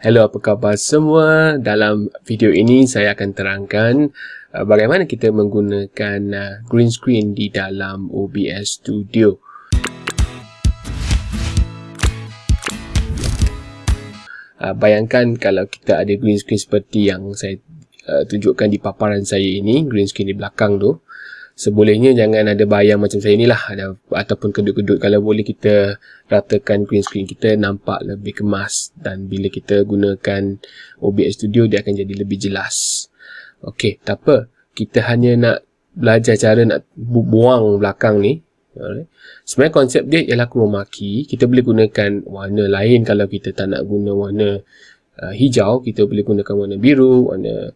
Hello, apa khabar semua? Dalam video ini saya akan terangkan uh, bagaimana kita menggunakan uh, green screen di dalam OBS Studio. Uh, bayangkan kalau kita ada green screen seperti yang saya uh, tunjukkan di paparan saya ini, green screen di belakang tu sebolehnya jangan ada bayang macam saya ni lah. Ada, ataupun kedut-kedut kalau boleh kita ratakan green screen kita nampak lebih kemas. Dan bila kita gunakan OBS Studio dia akan jadi lebih jelas. Ok tak apa. Kita hanya nak belajar cara nak buang belakang ni. Sebenarnya konsep dia ialah chroma key kita boleh gunakan warna lain kalau kita tak nak guna warna uh, hijau. Kita boleh gunakan warna biru warna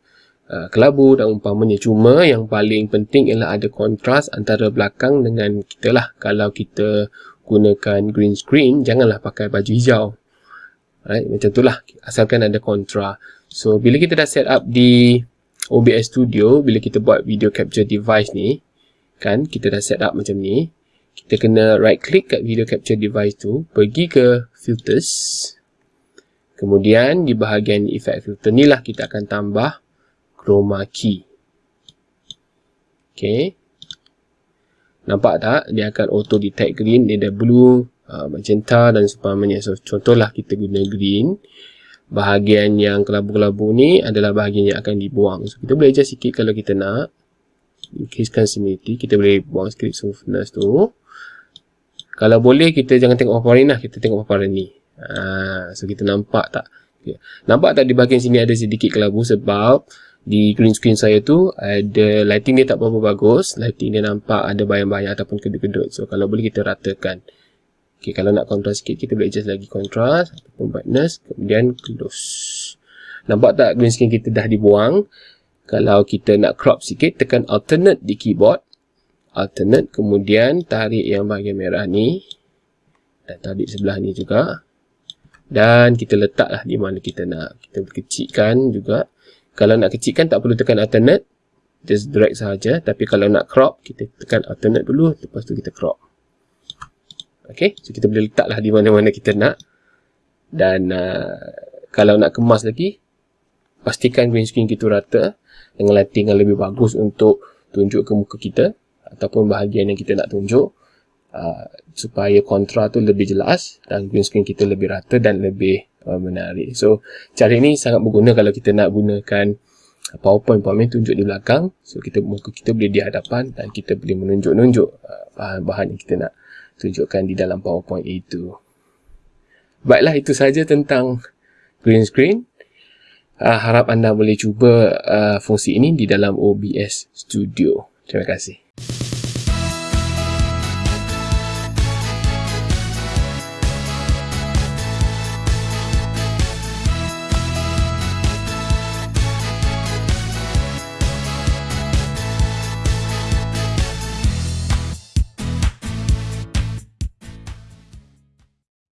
Uh, kelabu dan umpamanya cuma yang paling penting ialah ada kontras antara belakang dengan kita lah. Kalau kita gunakan green screen janganlah pakai baju hijau. Right? macam tu lah. Asalkan ada kontra. So bila kita dah set up di OBS Studio bila kita buat video capture device ni kan kita dah set up macam ni kita kena right click kat video capture device tu pergi ke filters. Kemudian di bahagian effect filter ni lah kita akan tambah chroma key. Okay. Nampak tak? Dia akan auto detect green. Dia ada blue, uh, magenta dan sebagainya. So, contohlah kita guna green. Bahagian yang kelabu-kelabu ni adalah bahagian yang akan dibuang. So, kita boleh adjust sikit kalau kita nak. Increasekan similarity. Kita boleh buang sikit softness tu. Kalau boleh, kita jangan tengok paparan lah. Kita tengok paparan ni. Uh, so, kita nampak tak? Okay. Nampak tak di bahagian sini ada sedikit kelabu sebab di green screen saya tu ada lighting dia tak berapa bagus. Lighting dia nampak ada bayang-bayang ataupun kedut-kedut. So kalau boleh kita ratakan. Ok kalau nak contrast sikit kita boleh adjust lagi contrast ataupun brightness kemudian close. Nampak tak green screen kita dah dibuang? Kalau kita nak crop sikit tekan alternate di keyboard. Alternate kemudian tarik yang bahagian merah ni. Dan tarik sebelah ni juga. Dan kita letaklah di mana kita nak. Kita kecilkan juga kalau nak kecilkan tak perlu tekan alternate. Just drag sahaja. Tapi kalau nak crop kita tekan alternate dulu. Lepas tu kita crop. Ok so kita boleh letaklah di mana-mana kita nak. Dan uh, kalau nak kemas lagi pastikan green screen kita rata. Dengan lighting yang lebih bagus untuk tunjuk ke muka kita. Ataupun bahagian yang kita nak tunjuk. Uh, supaya kontra tu lebih jelas. Dan green screen kita lebih rata dan lebih uh, menarik. So, cara ini sangat berguna kalau kita nak gunakan PowerPoint PowerPoint tunjuk di belakang. So, kita muka kita boleh di hadapan dan kita boleh menunjuk-nunjuk uh, bahan-bahan yang kita nak tunjukkan di dalam PowerPoint itu. Baiklah, itu saja tentang green screen. Uh, harap anda boleh cuba uh, fungsi ini di dalam OBS Studio. Terima kasih.